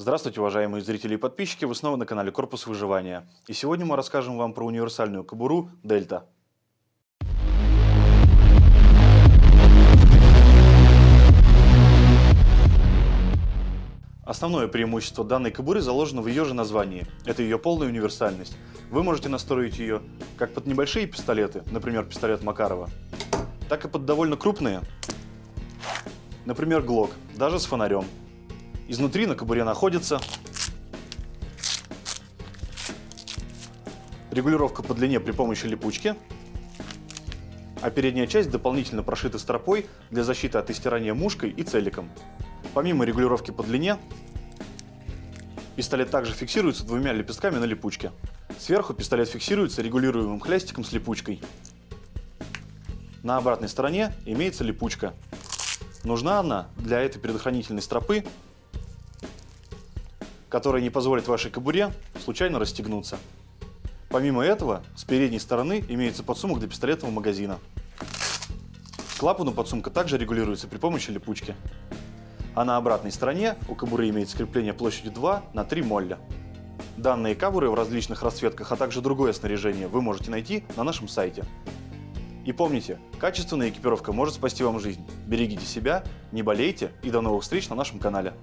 Здравствуйте, уважаемые зрители и подписчики, вы снова на канале Корпус Выживания. И сегодня мы расскажем вам про универсальную кобуру Дельта. Основное преимущество данной кобуры заложено в ее же названии. Это ее полная универсальность. Вы можете настроить ее как под небольшие пистолеты, например, пистолет Макарова, так и под довольно крупные, например, ГЛОК, даже с фонарем. Изнутри на кобуре находится регулировка по длине при помощи липучки, а передняя часть дополнительно прошита стропой для защиты от истирания мушкой и целиком. Помимо регулировки по длине, пистолет также фиксируется двумя лепестками на липучке. Сверху пистолет фиксируется регулируемым хлястиком с липучкой. На обратной стороне имеется липучка. Нужна она для этой предохранительной стропы которая не позволит вашей кобуре случайно расстегнуться. Помимо этого, с передней стороны имеется подсумок для пистолетного магазина. Клапан у подсумка также регулируется при помощи липучки. А на обратной стороне у кобуры имеется крепление площадью 2 на 3 молля. Данные кобуры в различных расцветках, а также другое снаряжение вы можете найти на нашем сайте. И помните, качественная экипировка может спасти вам жизнь. Берегите себя, не болейте и до новых встреч на нашем канале.